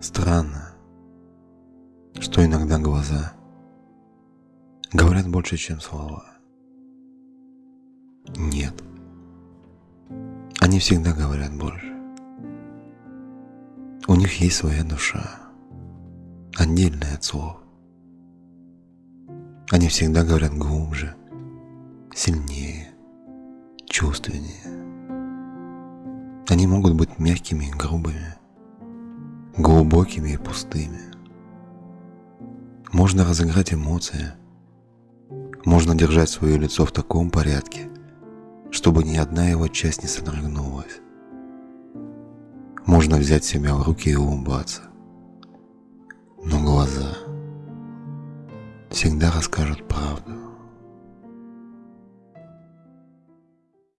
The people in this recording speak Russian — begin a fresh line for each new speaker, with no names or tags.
Странно, что иногда глаза говорят больше, чем слова. Нет, они всегда говорят больше. У них есть своя душа, отдельная от слов. Они всегда говорят глубже, сильнее, чувственнее. Они могут быть мягкими и грубыми, глубокими и пустыми. Можно разыграть эмоции, можно держать свое лицо в таком порядке, чтобы ни одна его часть не содрогнулась. Можно взять себя в руки и улыбаться. Но глаза всегда расскажут правду.